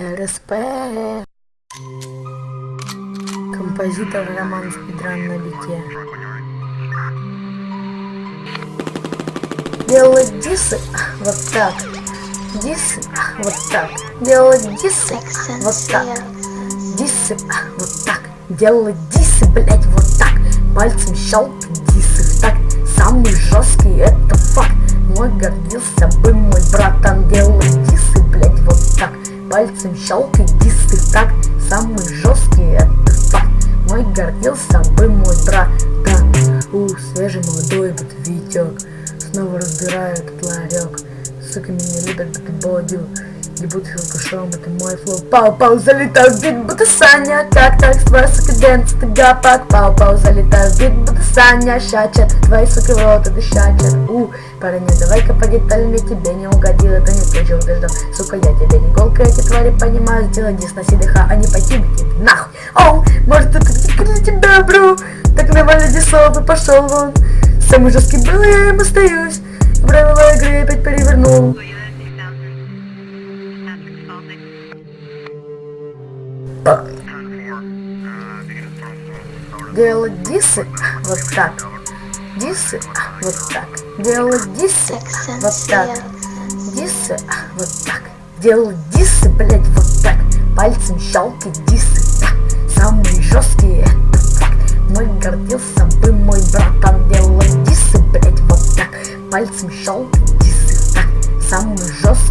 РСП. Композитор Роман Спидран на бите. Делать дисы вот так. Дисы вот так. Делать дисы вот так. Дисы вот так. Делать дисы, блять, вот так. Пальцем щелкать дисы так. Самый жесткий это факт. Мой гордился бы мой братан. Делать дисы, блять. Пальцем щелкай дисы так. Самый жесткий это факт. Мой гордился бы мой брат. Да, у, свежий молодой вот Витек. Снова разбираю этот ларек Сука меня любят, будто бодю Буду алкашом, это мой флоу. Пау-пау, залетаю в бит, будто Саня. Как так, твоя сука дэнс, ты гапак Пау-пау, залетаю в бит, будто Саня. Щачат, твои сука в рот, это щачат У, парень, давай-ка по деталям, я тебе не угодил Это не то, чего ты ждал, сука, я тебе не голка Эти твари понимают, сделай дис на ДХ, а не пойти тебе нахуй. Оу, может это для тебя, бро? Так нормально дисов и пошел вон. Самый жесткий был, я им остаюсь. Правила игры опять перевернул. Делать дисы вот так. Дисы вот так. Делать дисы вот так. Дисы вот так. Делать дисы, блять, вот так. Пальцем щелкать дисы. Так. Самые жесткие это факт. Мой гордился бы мой братан делать дисы, блять, вот так. Пальцем щелкать дисы. Так. Самый жесткий